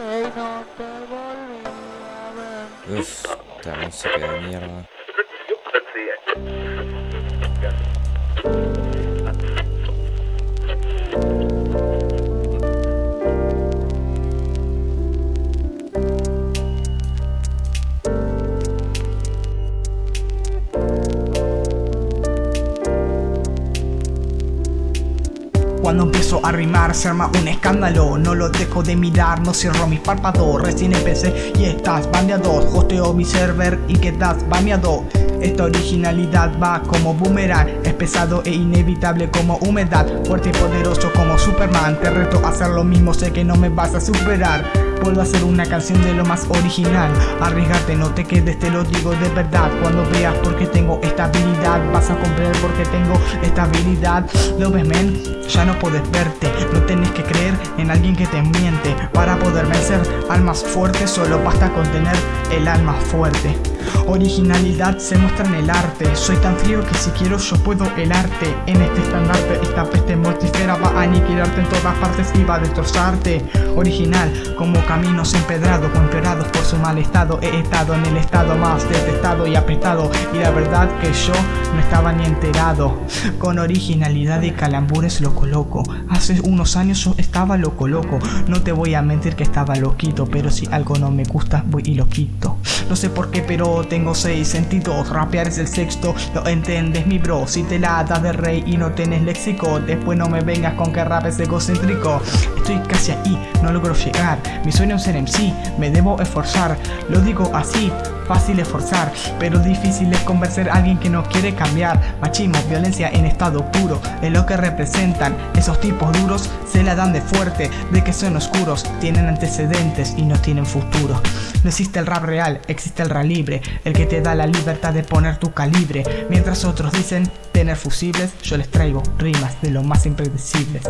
y no te volví. Cuando empiezo a rimar se arma un escándalo. No lo dejo de mirar, no cierro mis párpados. Recién empecé y estás baneado Hosteo mi server y quedas baneado esta originalidad va como boomerang Es pesado e inevitable como humedad. Fuerte y poderoso como Superman Te reto a hacer lo mismo, sé que no me vas a superar. Puedo hacer una canción de lo más original Arriesgarte, no te quedes, te lo digo de verdad. Cuando veas porque tengo esta habilidad Vas a comprender porque tengo esta habilidad. ¿Lo ves, men? Ya no puedes verte No tenés que creer en alguien que te miente. Para poder vencer al más fuerte Solo basta con tener el alma fuerte Originalidad se muestra en el arte. Soy tan frío que si quiero yo puedo el arte En este estandarte esta peste mortífera va a aniquilarte en todas partes y va a destrozarte. Original como caminos empedrados empeorados por su mal estado. He estado en el estado más detestado y apretado. Y la verdad que yo no estaba ni enterado. Con originalidad y calambures lo coloco Hace unos años yo estaba loco loco. No te voy a mentir que estaba loquito Pero si algo no me gusta voy y lo quito. No sé por qué pero tengo seis sentidos Rapear es el sexto, lo entiendes mi bro Si te la das de rey y no tienes léxico Después no me vengas con que rap es egocéntrico. Estoy casi ahí, no logro llegar Mi sueño es ser MC, me debo esforzar Lo digo así, fácil esforzar Pero difícil es convencer a alguien que no quiere cambiar. Machismo, violencia en estado puro Es lo que representan. Esos tipos duros Se la dan de fuerte, de que son oscuros Tienen antecedentes y no tienen futuro. No existe el rap real, existe el rap libre El que te da la libertad de poner tu calibre. Mientras otros dicen tener fusibles Yo les traigo rimas de lo más impredecibles